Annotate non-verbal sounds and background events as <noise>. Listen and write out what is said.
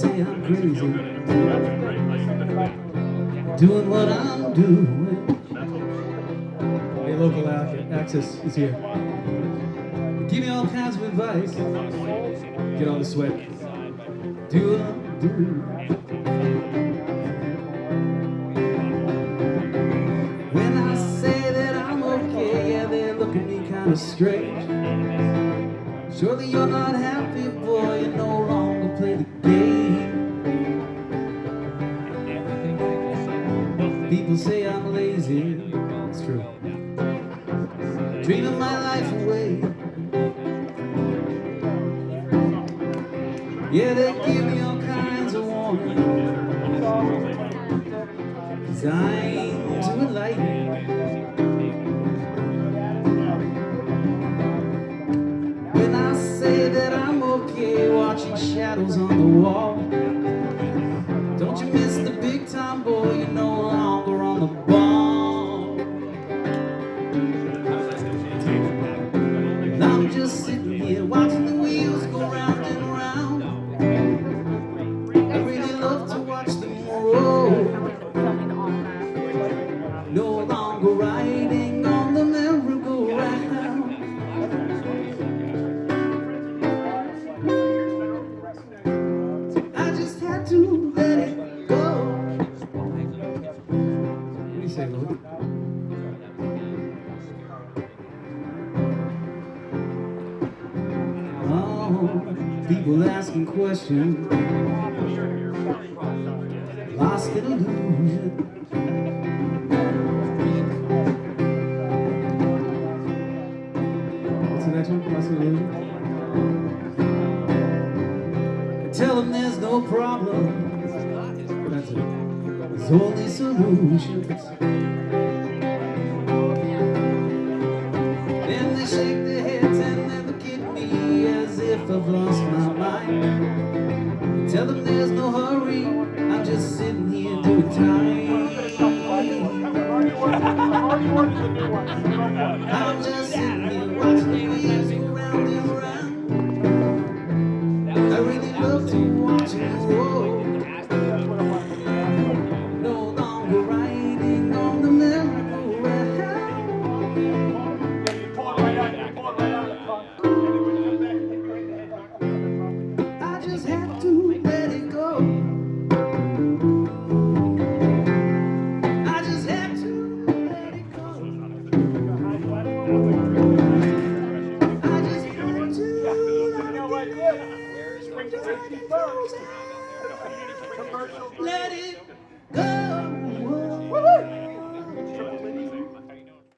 say I'm crazy. Doing what I'm doing. Hey, local access is here. Give me all kinds of advice. Get on the sweat. Do what I'm doing. When I say that I'm okay, yeah, they look at me kind of strange. Surely you're not happy, boy, you no longer play the game. People say I'm lazy, It's true. dreaming my life away. Yeah, they give me all kinds of warnings. I'm too enlightened. When I say that I'm okay watching shadows on the wall. And I'm just sitting here watching the wheels go round and round. I really love to watch them roll. No longer riding on the merry-go-round. I just had to let it go. What do you say, Louis? People asking questions. Lost in illusion. What's the next one? Last one, Louis? Tell them there's no problem. That's it. There's only solutions. Then they shake their heads and Tell them there's no hurry. I'm just sitting here doing time. <laughs> I'm just sitting here watching Let it go.